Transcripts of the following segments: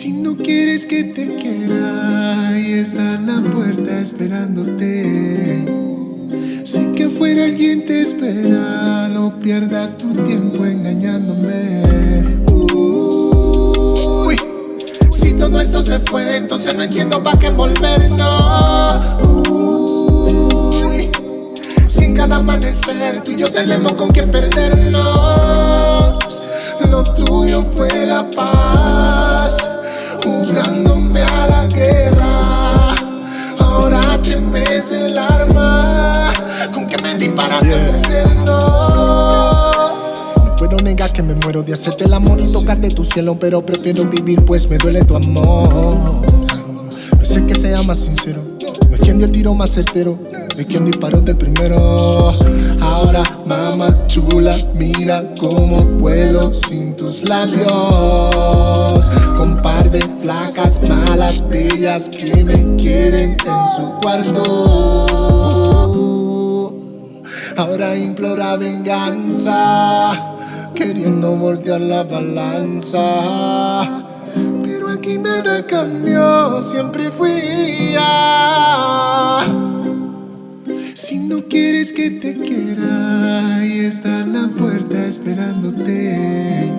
Si no quieres que te quiera, ahí está en la puerta esperándote. Sé que afuera alguien te espera, no pierdas tu tiempo engañándome. Uy, si todo esto se fue, entonces no entiendo para qué volver, no. Uy, si cada amanecer tú y yo tenemos con quien perdernos. Me muero de hacerte el amor y tocarte tu cielo, pero prefiero vivir pues me duele tu amor. No sé que sea más sincero, no es quien dio el tiro más certero, no es quien disparó de primero. Ahora, mamá chula, mira cómo vuelo sin tus labios. Con par de flacas malas, bellas que me quieren en su cuarto. Ahora implora venganza, queriendo voltear la balanza. Pero aquí nada cambió, siempre fui ya. Si no quieres que te quiera, ahí está la puerta esperándote.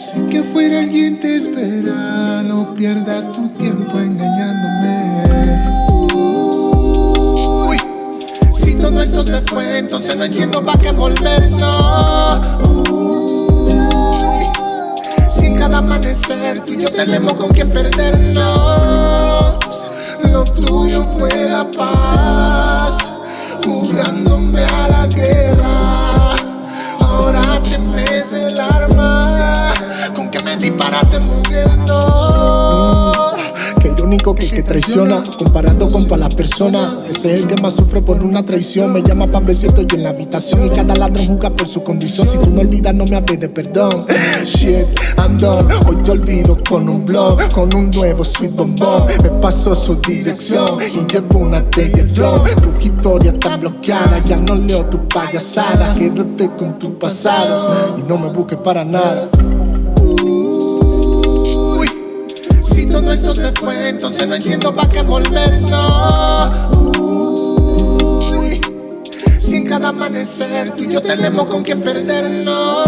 Sé que afuera alguien te espera, no pierdas tu tiempo engañándome. Uy, si todo esto se fue, entonces no entiendo para qué volver, no. Cada amanecer tú y yo tenemos con quien perdernos. Lo tuyo fue la paz, Irónico que que traiciona, comparando con todas las personas. Ese es el que más sufre por una traición. Me llama pa' ver si estoy en la habitación y cada ladrón juzga por su condición. Si tú no olvidas, no me hables de perdón. Shit, I'm done. Hoy te olvido con un blog, con un nuevo sweet bombón. Me pasó su dirección y llevo una hierro. Tu historia está bloqueada, ya no leo tu payasada. Quédate con tu pasado y no me busques para nada. Todo esto se fue, entonces no entiendo para qué volver, no. Uy, si cada amanecer tú y yo tenemos con quien perdernos.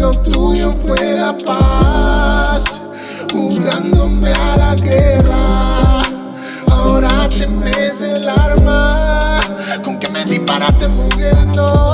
Lo tuyo fue la paz, jugándome a la guerra. Ahora temes el arma con que me disparaste, mujer, no.